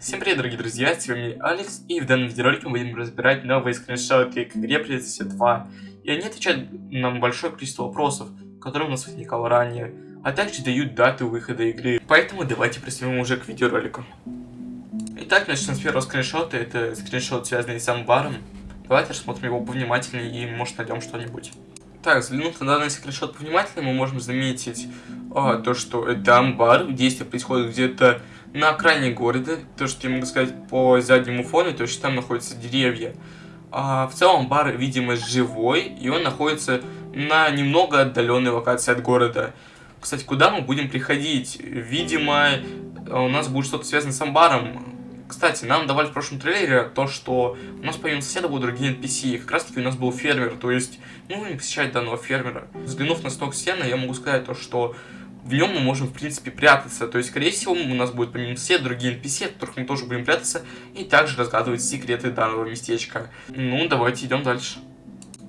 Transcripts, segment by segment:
Всем привет, дорогие друзья, с вами Алекс, и в данном видеоролике мы будем разбирать новые скриншоты к игре Председатель 2. И они отвечают на большое количество вопросов, которые у нас возникало ранее, а также дают дату выхода игры. Поэтому давайте приступим уже к видеоролику. Итак, начнем с первого скриншота, это скриншот, связанный с амбаром. Давайте рассмотрим его повнимательнее и, может, найдем что-нибудь. Так, взглянув на данный скриншот повнимательнее, мы можем заметить а, то, что это амбар, действие происходит где-то на окраине города, то, что я могу сказать по заднему фону, то, что там находятся деревья. А, в целом бар, видимо, живой, и он находится на немного отдаленной локации от города. Кстати, куда мы будем приходить? Видимо, у нас будет что-то связано с амбаром. Кстати, нам давали в прошлом трейлере то, что у нас помимо соседа будут другие NPC, и как раз таки у нас был фермер, то есть мы будем посещать данного фермера. Взглянув на сток сена, я могу сказать то, что в нем мы можем, в принципе, прятаться. То есть, скорее всего, у нас будет помимо все другие NPC, от которых мы тоже будем прятаться, и также разгадывать секреты данного местечка. Ну, давайте идем дальше.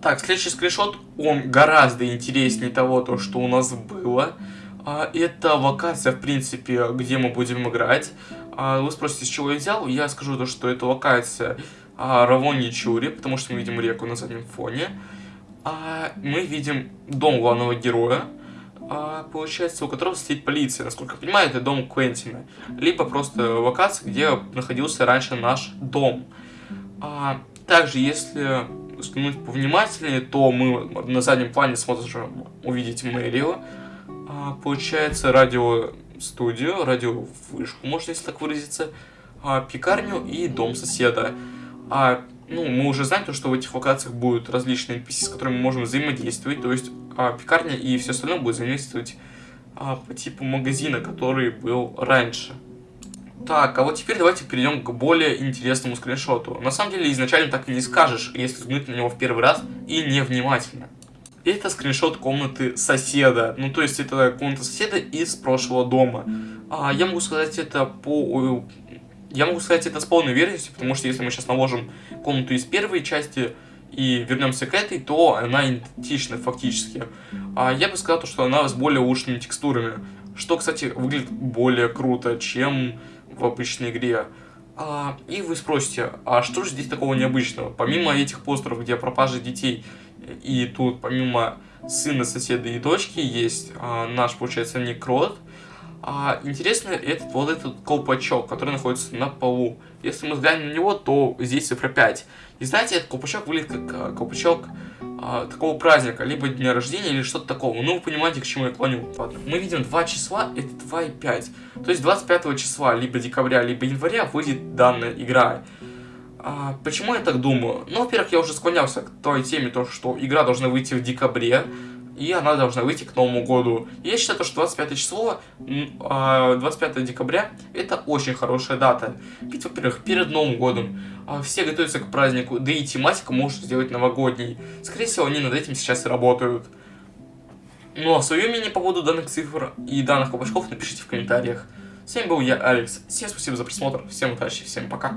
Так, следующий скриншот, он гораздо интереснее того, то, что у нас было. А, это локация, в принципе, где мы будем играть. А, вы спросите, с чего я взял? Я скажу то, что это локация а, Равони Чури, потому что мы видим реку на заднем фоне. Мы видим дом главного героя а, получается, у которого стоит полиция. Насколько я понимаю, это дом Квентина. Либо просто локация, где находился раньше наш дом. А, также, если взглянуть повнимательнее, то мы на заднем плане сможем увидеть мэрию. А, получается, радиостудию, радиовышку, можно если так выразиться, а, пекарню и дом соседа. А ну, мы уже знаем, то, что в этих локациях будут различные NPC, с которыми мы можем взаимодействовать, то есть а, пекарня и все остальное будет взаимодействовать а, по типу магазина, который был раньше. Так, а вот теперь давайте перейдем к более интересному скриншоту. На самом деле, изначально так и не скажешь, если взглянуть на него в первый раз и невнимательно. Это скриншот комнаты соседа. Ну, то есть, это комната соседа из прошлого дома. А, я могу сказать это по я могу сказать это с полной уверенностью, потому что если мы сейчас наложим комнату из первой части и вернемся к этой, то она идентична фактически. А я бы сказал, что она с более улучшенными текстурами, что, кстати, выглядит более круто, чем в обычной игре. А, и вы спросите, а что же здесь такого необычного? Помимо этих постеров, где пропажа детей, и тут помимо сына, соседа и дочки есть а, наш, получается, некрот, а, интересно этот вот этот колпачок, который находится на полу. Если мы взглянем на него, то здесь цифра 5. И знаете, этот колпачок выглядит как а, колпачок а, такого праздника, либо дня рождения, или что-то такого. Ну, вы понимаете, к чему я клоню. Ладно. Мы видим два числа, это 2 и 5. То есть 25 числа, либо декабря, либо января выйдет данная игра. А, почему я так думаю? Ну, во-первых, я уже склонялся к той теме, то, что игра должна выйти в декабре и она должна выйти к Новому году. я считаю, что 25 число, 25 а, декабря, это очень хорошая дата. Ведь, во-первых, перед Новым годом а, все готовятся к празднику, да и тематика может сделать новогодней. Скорее всего, они над этим сейчас и работают. Ну а свое мнение по поводу данных цифр и данных колпачков напишите в комментариях. С вами был я, Алекс. Всем спасибо за просмотр, всем удачи, всем пока.